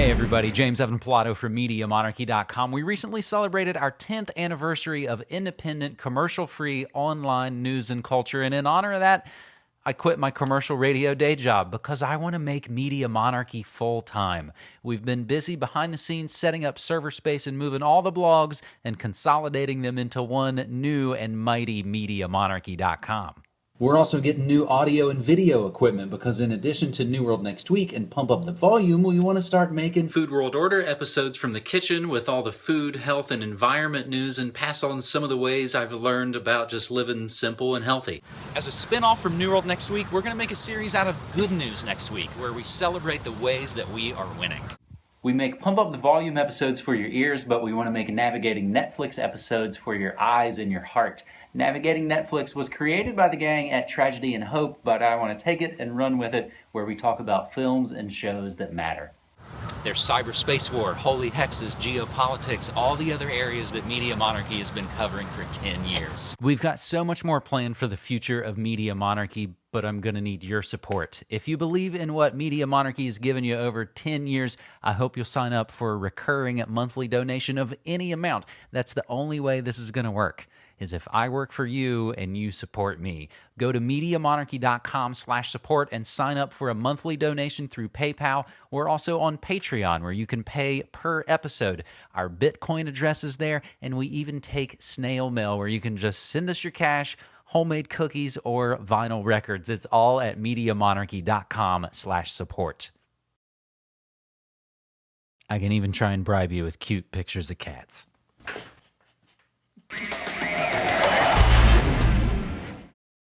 Hey everybody, James Evan Pilato from MediaMonarchy.com. We recently celebrated our 10th anniversary of independent, commercial free online news and culture, and in honor of that, I quit my commercial radio day job because I want to make Media Monarchy full time. We've been busy behind the scenes setting up server space and moving all the blogs and consolidating them into one new and mighty MediaMonarchy.com. We're also getting new audio and video equipment because in addition to New World Next Week and Pump Up the Volume, we want to start making Food World Order episodes from the kitchen with all the food, health, and environment news and pass on some of the ways I've learned about just living simple and healthy. As a spin-off from New World Next Week, we're going to make a series out of good news next week where we celebrate the ways that we are winning. We make Pump Up the Volume episodes for your ears, but we want to make navigating Netflix episodes for your eyes and your heart. Navigating Netflix was created by the gang at Tragedy and Hope, but I want to take it and run with it where we talk about films and shows that matter. There's cyberspace war, holy hexes, geopolitics, all the other areas that Media Monarchy has been covering for 10 years. We've got so much more planned for the future of Media Monarchy, but I'm going to need your support. If you believe in what Media Monarchy has given you over 10 years, I hope you'll sign up for a recurring monthly donation of any amount. That's the only way this is going to work is if I work for you and you support me. Go to MediaMonarchy.com slash support and sign up for a monthly donation through PayPal. We're also on Patreon where you can pay per episode. Our Bitcoin address is there, and we even take snail mail where you can just send us your cash homemade cookies or vinyl records. It's all at MediaMonarchy.com slash support. I can even try and bribe you with cute pictures of cats.